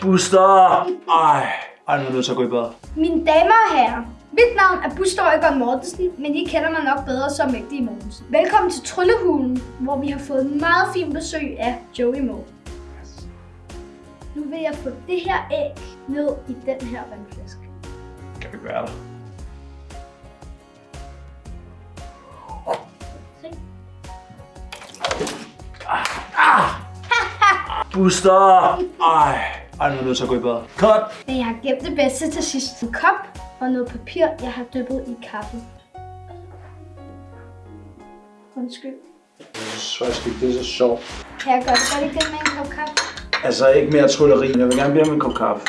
Buster! Ej, ej, nu er til at gå i bad. Mine damer og herrer, mit navn er Buster Øjgaard Mortensen, men I kender mig nok bedre som Mægtige Mortensen. Velkommen til Tryllehulen, hvor vi har fået meget fint besøg af Joey Moe. Nu vil jeg få det her æg ned i den her vandflaske. Kan vi være der? Se. Buster! Ej, ej, nu er til at gå i bad. Cut! Jeg har gemt det bedste til sidst. En kop og noget papir, jeg har dyppet i kaffe. Undskyld. Så skal det er så sjovt. Kan jeg gøre det godt igen med en kop kaffe? Altså, ikke mere trylleri. Jeg vil gerne bede om en kop kaffe.